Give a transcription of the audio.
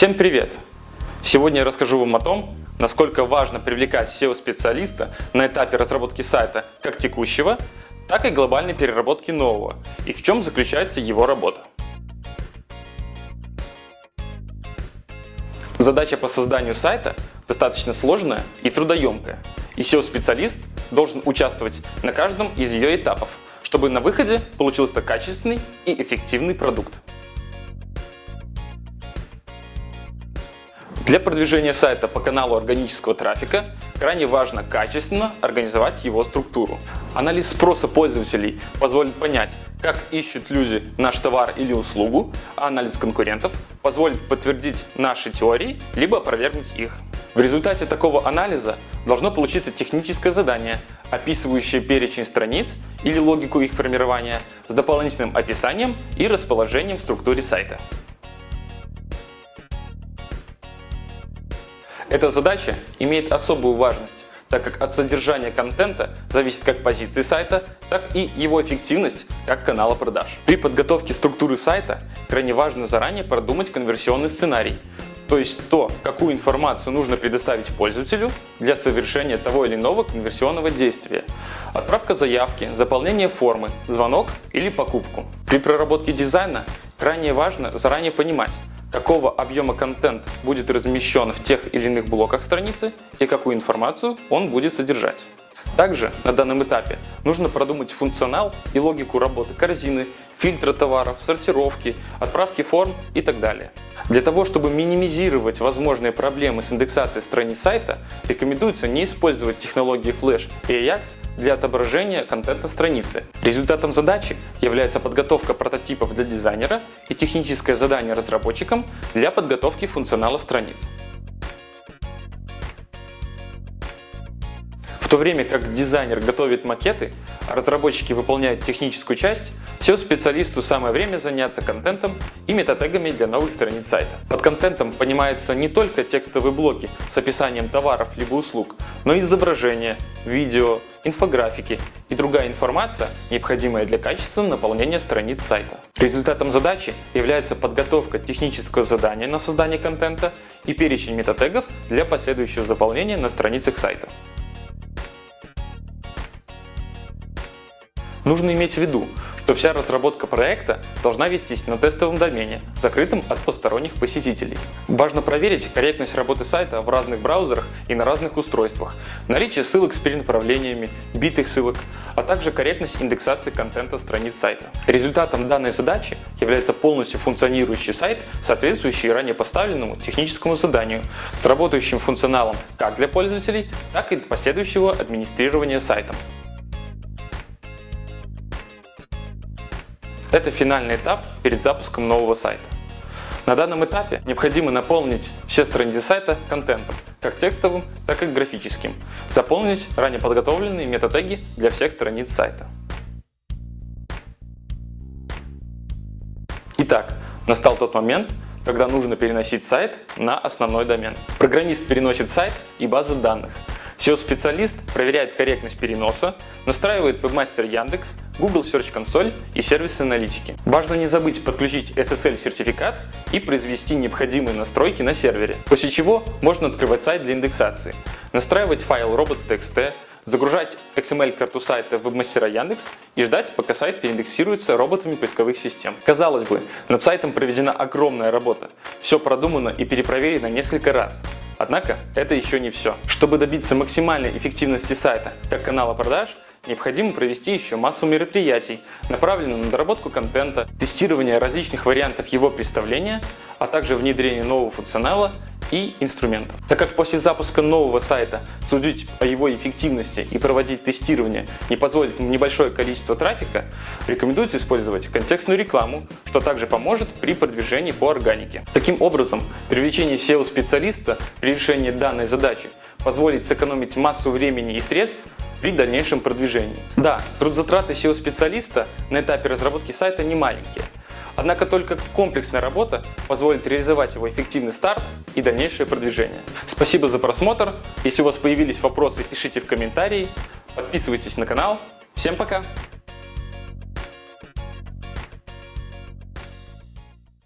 Всем привет! Сегодня я расскажу вам о том, насколько важно привлекать SEO-специалиста на этапе разработки сайта как текущего, так и глобальной переработки нового, и в чем заключается его работа. Задача по созданию сайта достаточно сложная и трудоемкая, и SEO-специалист должен участвовать на каждом из ее этапов, чтобы на выходе получился качественный и эффективный продукт. Для продвижения сайта по каналу органического трафика крайне важно качественно организовать его структуру. Анализ спроса пользователей позволит понять, как ищут люди наш товар или услугу, а анализ конкурентов позволит подтвердить наши теории, либо опровергнуть их. В результате такого анализа должно получиться техническое задание, описывающее перечень страниц или логику их формирования с дополнительным описанием и расположением в структуре сайта. Эта задача имеет особую важность, так как от содержания контента зависит как позиции сайта, так и его эффективность как канала продаж. При подготовке структуры сайта крайне важно заранее продумать конверсионный сценарий, то есть то, какую информацию нужно предоставить пользователю для совершения того или иного конверсионного действия. Отправка заявки, заполнение формы, звонок или покупку. При проработке дизайна крайне важно заранее понимать, какого объема контент будет размещен в тех или иных блоках страницы и какую информацию он будет содержать. Также на данном этапе нужно продумать функционал и логику работы корзины, фильтра товаров, сортировки, отправки форм и так далее. Для того, чтобы минимизировать возможные проблемы с индексацией страниц сайта, рекомендуется не использовать технологии Flash и Ajax для отображения контента страницы. Результатом задачи является подготовка прототипов для дизайнера и техническое задание разработчикам для подготовки функционала страниц. То время как дизайнер готовит макеты, а разработчики выполняют техническую часть, SEO-специалисту самое время заняться контентом и метатегами для новых страниц сайта. Под контентом понимается не только текстовые блоки с описанием товаров либо услуг, но и изображения, видео, инфографики и другая информация, необходимая для качественного наполнения страниц сайта. Результатом задачи является подготовка технического задания на создание контента и перечень метатегов для последующего заполнения на страницах сайта. Нужно иметь в виду, что вся разработка проекта должна вестись на тестовом домене, закрытом от посторонних посетителей. Важно проверить корректность работы сайта в разных браузерах и на разных устройствах, наличие ссылок с перенаправлениями, битых ссылок, а также корректность индексации контента страниц сайта. Результатом данной задачи является полностью функционирующий сайт, соответствующий ранее поставленному техническому заданию, с работающим функционалом как для пользователей, так и для последующего администрирования сайтом. Это финальный этап перед запуском нового сайта. На данном этапе необходимо наполнить все страницы сайта контентом, как текстовым, так и графическим. Заполнить ранее подготовленные метатеги для всех страниц сайта. Итак, настал тот момент, когда нужно переносить сайт на основной домен. Программист переносит сайт и базы данных. SEO-специалист проверяет корректность переноса, настраивает вебмастер Яндекс, Google Search Console и сервисы аналитики. Важно не забыть подключить SSL-сертификат и произвести необходимые настройки на сервере, после чего можно открывать сайт для индексации, настраивать файл robots.txt, загружать XML-карту сайта в вебмастера Яндекс и ждать, пока сайт переиндексируется роботами поисковых систем. Казалось бы, над сайтом проведена огромная работа. Все продумано и перепроверено несколько раз. Однако это еще не все. Чтобы добиться максимальной эффективности сайта как канала продаж, необходимо провести еще массу мероприятий, направленных на доработку контента, тестирование различных вариантов его представления, а также внедрение нового функционала и инструментов. Так как после запуска нового сайта судить о его эффективности и проводить тестирование не позволит небольшое количество трафика, рекомендуется использовать контекстную рекламу, что также поможет при продвижении по органике. Таким образом, привлечение SEO-специалиста при решении данной задачи позволит сэкономить массу времени и средств при дальнейшем продвижении. Да, трудзатраты SEO-специалиста на этапе разработки сайта не маленькие, Однако только комплексная работа позволит реализовать его эффективный старт и дальнейшее продвижение. Спасибо за просмотр. Если у вас появились вопросы, пишите в комментарии. Подписывайтесь на канал. Всем пока!